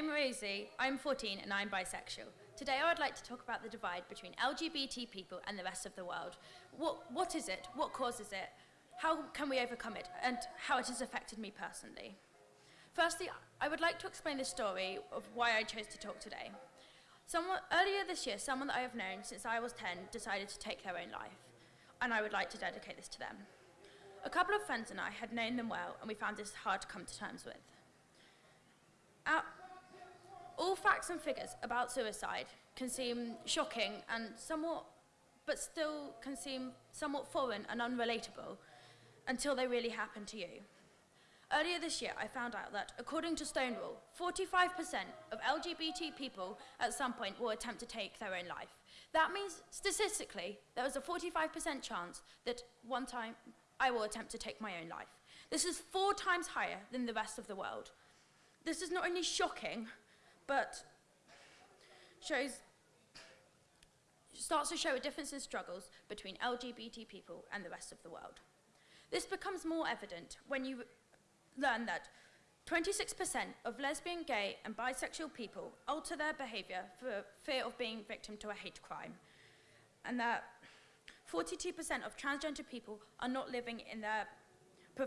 I'm Rosie, I'm 14 and I'm bisexual. Today I would like to talk about the divide between LGBT people and the rest of the world. What, what is it? What causes it? How can we overcome it? And how it has affected me personally. Firstly, I would like to explain the story of why I chose to talk today. Someone, earlier this year, someone that I have known since I was 10 decided to take their own life, and I would like to dedicate this to them. A couple of friends and I had known them well, and we found this hard to come to terms with. All facts and figures about suicide can seem shocking and somewhat, but still can seem somewhat foreign and unrelatable until they really happen to you. Earlier this year, I found out that, according to Stonewall, 45% of LGBT people at some point will attempt to take their own life. That means, statistically, there is a 45% chance that one time I will attempt to take my own life. This is four times higher than the rest of the world. This is not only shocking, but shows starts to show a difference in struggles between LGBT people and the rest of the world. This becomes more evident when you learn that 26% of lesbian, gay, and bisexual people alter their behavior for fear of being victim to a hate crime, and that 42% of transgender people are not living in their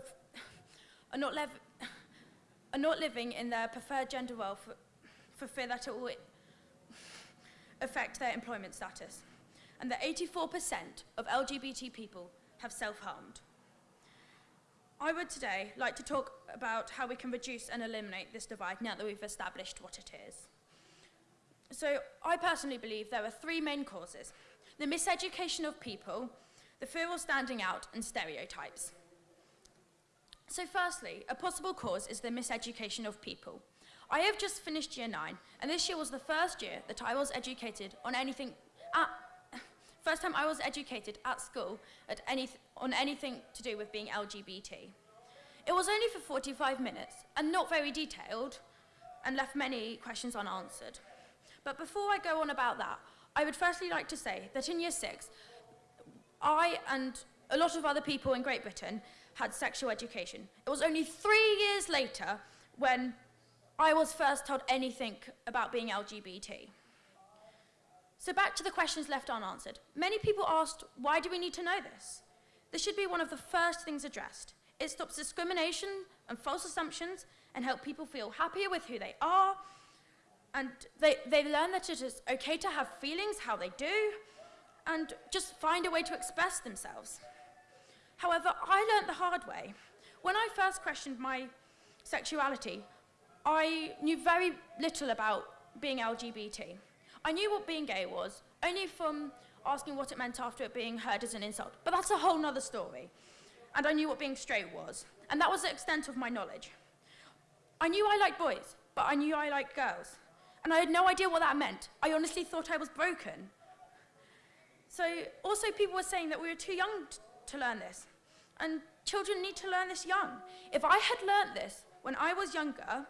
are not, are not living in their preferred gender role for, for fear that it will affect their employment status, and that 84% of LGBT people have self-harmed. I would today like to talk about how we can reduce and eliminate this divide now that we've established what it is. So I personally believe there are three main causes. The miseducation of people, the fear of standing out, and stereotypes. So firstly, a possible cause is the miseducation of people. I have just finished year nine, and this year was the first year that I was educated on anything, at, first time I was educated at school at any, on anything to do with being LGBT. It was only for 45 minutes, and not very detailed, and left many questions unanswered. But before I go on about that, I would firstly like to say that in year six, I and a lot of other people in Great Britain had sexual education. It was only three years later when I was first told anything about being LGBT. So back to the questions left unanswered. Many people asked, why do we need to know this? This should be one of the first things addressed. It stops discrimination and false assumptions and help people feel happier with who they are. And they, they learn that it is okay to have feelings how they do and just find a way to express themselves. However, I learned the hard way. When I first questioned my sexuality, I knew very little about being LGBT. I knew what being gay was, only from asking what it meant after it being heard as an insult. But that's a whole nother story. And I knew what being straight was. And that was the extent of my knowledge. I knew I liked boys, but I knew I liked girls. And I had no idea what that meant. I honestly thought I was broken. So also people were saying that we were too young to learn this. And children need to learn this young. If I had learned this when I was younger,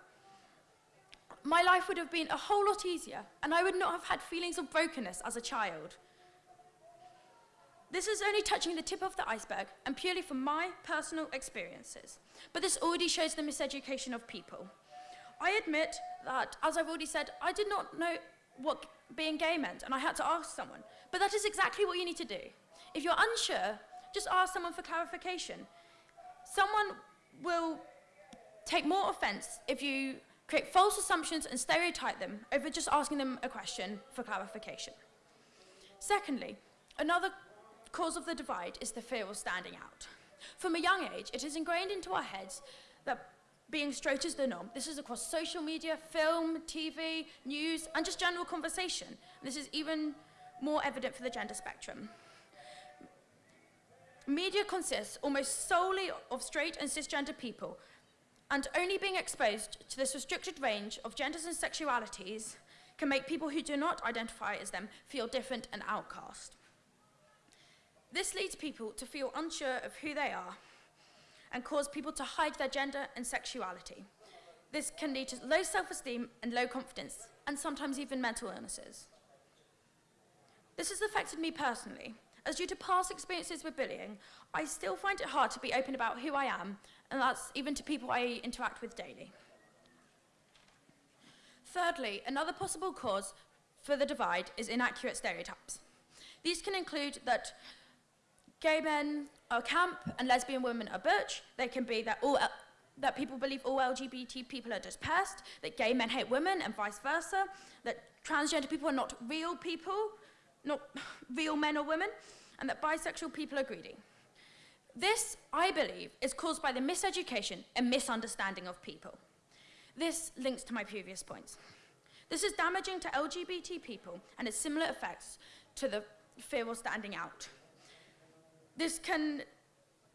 my life would have been a whole lot easier and I would not have had feelings of brokenness as a child. This is only touching the tip of the iceberg and purely from my personal experiences. But this already shows the miseducation of people. I admit that, as I've already said, I did not know what being gay meant and I had to ask someone. But that is exactly what you need to do. If you're unsure, just ask someone for clarification. Someone will take more offense if you create false assumptions and stereotype them over just asking them a question for clarification. Secondly, another cause of the divide is the fear of standing out. From a young age, it is ingrained into our heads that being straight is the norm. This is across social media, film, TV, news, and just general conversation. And this is even more evident for the gender spectrum. Media consists almost solely of straight and cisgender people, and only being exposed to this restricted range of genders and sexualities can make people who do not identify as them feel different and outcast. This leads people to feel unsure of who they are and cause people to hide their gender and sexuality. This can lead to low self-esteem and low confidence, and sometimes even mental illnesses. This has affected me personally, as due to past experiences with bullying, I still find it hard to be open about who I am and that's even to people I interact with daily. Thirdly, another possible cause for the divide is inaccurate stereotypes. These can include that gay men are camp and lesbian women are butch. They can be that all that people believe all LGBT people are just pests, that gay men hate women and vice versa, that transgender people are not real people, not real men or women, and that bisexual people are greedy. This, I believe, is caused by the miseducation and misunderstanding of people. This links to my previous points. This is damaging to LGBT people and has similar effects to the fear of standing out. This can,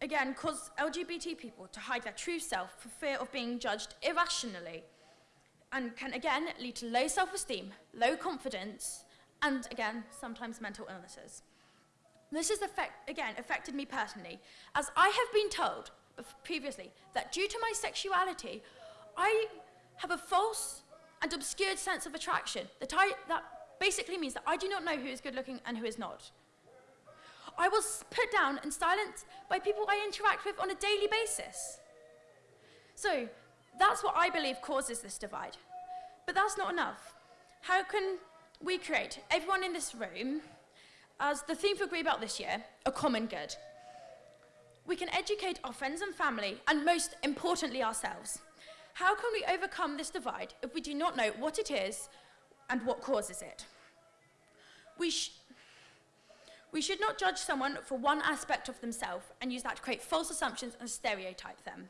again, cause LGBT people to hide their true self for fear of being judged irrationally and can, again, lead to low self-esteem, low confidence, and, again, sometimes mental illnesses. This has, affect, again, affected me personally, as I have been told previously that due to my sexuality, I have a false and obscured sense of attraction that, I, that basically means that I do not know who is good looking and who is not. I was put down and silenced by people I interact with on a daily basis. So that's what I believe causes this divide. But that's not enough. How can we create, everyone in this room, as the theme for Greenbelt this year, a common good? We can educate our friends and family, and most importantly ourselves. How can we overcome this divide if we do not know what it is and what causes it? We, sh we should not judge someone for one aspect of themselves and use that to create false assumptions and stereotype them.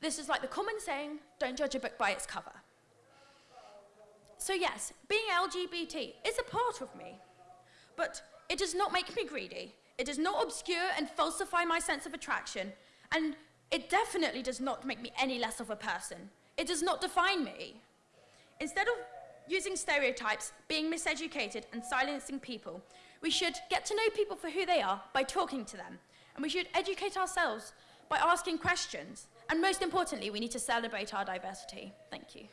This is like the common saying, don't judge a book by its cover. So yes, being LGBT is a part of me, but it does not make me greedy. It does not obscure and falsify my sense of attraction, and it definitely does not make me any less of a person. It does not define me. Instead of using stereotypes, being miseducated, and silencing people, we should get to know people for who they are by talking to them. And we should educate ourselves by asking questions. And most importantly, we need to celebrate our diversity. Thank you.